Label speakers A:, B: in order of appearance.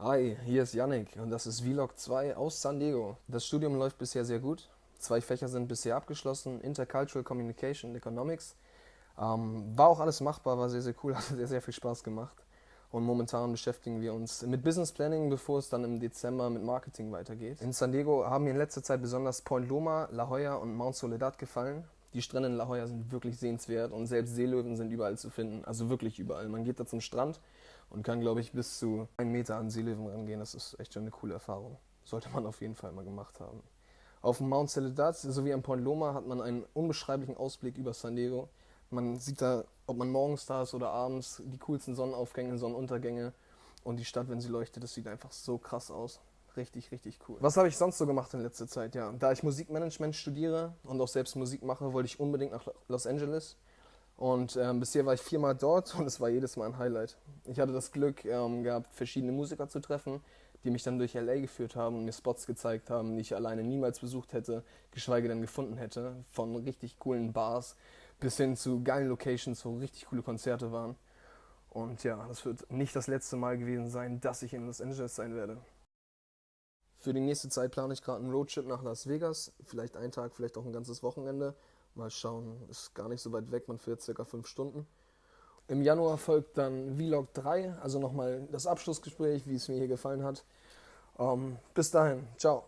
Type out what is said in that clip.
A: Hi, hier ist Yannick und das ist Vlog 2 aus San Diego. Das Studium läuft bisher sehr gut. Zwei Fächer sind bisher abgeschlossen, Intercultural Communication und Economics. Ähm, war auch alles machbar, war sehr, sehr cool, hat sehr, sehr viel Spaß gemacht. Und momentan beschäftigen wir uns mit Business Planning, bevor es dann im Dezember mit Marketing weitergeht. In San Diego haben mir in letzter Zeit besonders Point Loma, La Jolla und Mount Soledad gefallen. Die Strände in La Jolla sind wirklich sehenswert und selbst Seelöwen sind überall zu finden. Also wirklich überall. Man geht da zum Strand und kann, glaube ich, bis zu einen Meter an Seelöwen rangehen. Das ist echt schon eine coole Erfahrung. Sollte man auf jeden Fall mal gemacht haben. Auf dem Mount Soledad sowie am Point Loma hat man einen unbeschreiblichen Ausblick über San Diego. Man sieht da, ob man morgens da ist oder abends, die coolsten Sonnenaufgänge, Sonnenuntergänge und die Stadt, wenn sie leuchtet, das sieht einfach so krass aus. Richtig, richtig cool. Was habe ich sonst so gemacht in letzter Zeit? Ja, da ich Musikmanagement studiere und auch selbst Musik mache, wollte ich unbedingt nach Los Angeles. Und ähm, bisher war ich viermal dort und es war jedes Mal ein Highlight. Ich hatte das Glück ähm, gehabt, verschiedene Musiker zu treffen, die mich dann durch LA geführt haben und mir Spots gezeigt haben, die ich alleine niemals besucht hätte, geschweige denn gefunden hätte. Von richtig coolen Bars bis hin zu geilen Locations, wo richtig coole Konzerte waren. Und ja, das wird nicht das letzte Mal gewesen sein, dass ich in Los Angeles sein werde. Für die nächste Zeit plane ich gerade einen Roadtrip nach Las Vegas. Vielleicht einen Tag, vielleicht auch ein ganzes Wochenende. Mal schauen, ist gar nicht so weit weg, man fährt circa fünf Stunden. Im Januar folgt dann Vlog 3, also nochmal das Abschlussgespräch, wie es mir hier gefallen hat. Ähm, bis dahin, ciao.